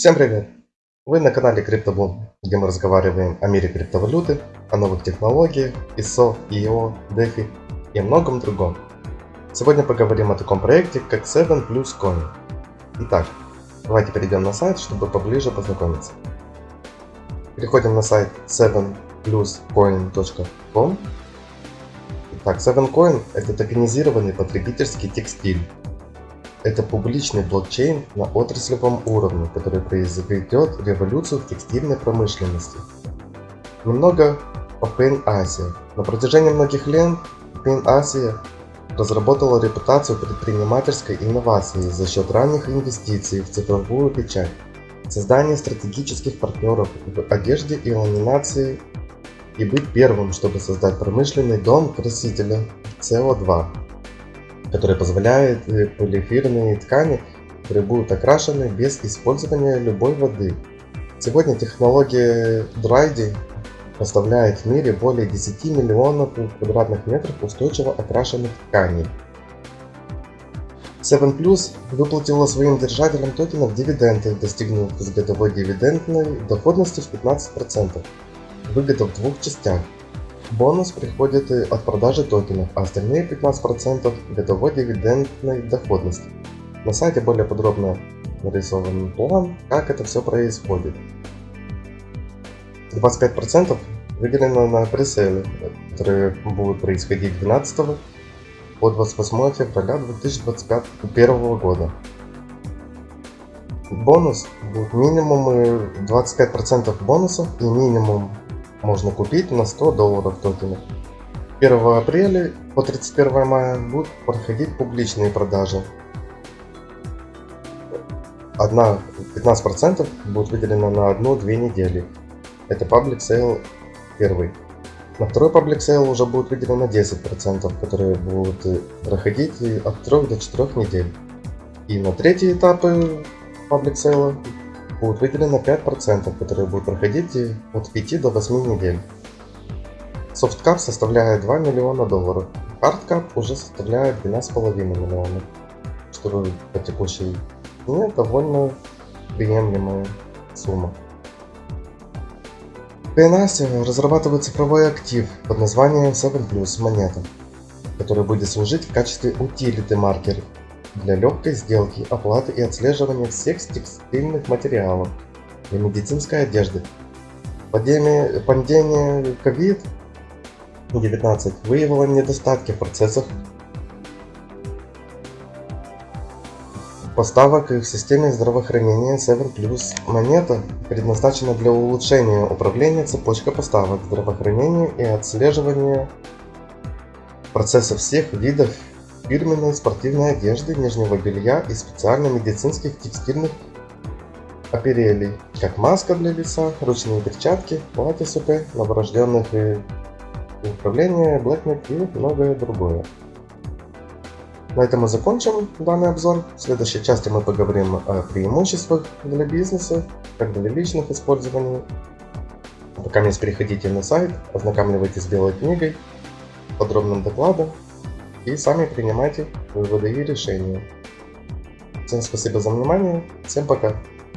Всем привет! Вы на канале CryptoBoom, где мы разговариваем о мире криптовалюты, о новых технологиях, ISO, EO, DeFi и многом другом. Сегодня поговорим о таком проекте, как 7 Plus Coin. Итак, давайте перейдем на сайт, чтобы поближе познакомиться. Переходим на сайт 7pluscoin.com. Итак, 7coin это токенизированный потребительский текстиль, это публичный блокчейн на отраслевом уровне, который произведет революцию в текстильной промышленности. Немного о Pain Asia. На протяжении многих лет Pain Asia разработала репутацию предпринимательской инновации за счет ранних инвестиций в цифровую печать, создание стратегических партнеров в одежде и ламинации и быть первым, чтобы создать промышленный дом красителя CO2 который позволяет э, полиэфирные ткани, которые будут окрашены без использования любой воды. Сегодня технология Drydy поставляет в мире более 10 миллионов квадратных метров устойчиво окрашенных тканей. 7 Plus выплатила своим держателям токенов дивиденды, достигнув годовой дивидендной доходности в 15%. Выгода в двух частях Бонус приходит от продажи токенов, а остальные 15% годовой дивидендной доходности. На сайте более подробно нарисован план, как это все происходит. 25% выделено на пресейлы, которые будут происходить 12 по 28 февраля 2021 года. Бонус будет минимум 25% бонусов и минимум можно купить на 100 долларов токенов. 1 апреля по 31 мая будут проходить публичные продажи. Одна 15% будет выделено на одну-две недели. Это Public Sale первый. На второй Public Sale уже будет выделено 10%, которые будут э, проходить от 3 до 4 недель. И на третий этап Public Sale будет выделено 5%, которые будут проходить от 5 до 8 недель. Софткап составляет 2 миллиона долларов, хардкап уже составляет 12,5 миллионов, что по текущей цене довольно приемлемая сумма. В PNAS разрабатывает цифровой актив под названием 7 Plus монета, который будет служить в качестве утилиты маркера для легкой сделки, оплаты и отслеживания всех текстильных материалов и медицинской одежды. Пандемия, пандемия COVID-19 выявила недостатки в процессах поставок в системе здравоохранения 7 Plus монета предназначена для улучшения управления цепочкой поставок здравоохранения и отслеживания процесса всех видов фирменной спортивной одежды, нижнего белья и специально медицинских текстильных оперелей, как маска для лица, ручные перчатки, платья СП, новорожденных и управление, блэкнет и многое другое. На этом мы закончим данный обзор. В следующей части мы поговорим о преимуществах для бизнеса, как для личных использований. Пока не переходите на сайт, ознакомливайтесь с белой книгой, подробным докладом и сами принимайте выводы и решения. Всем спасибо за внимание, всем пока!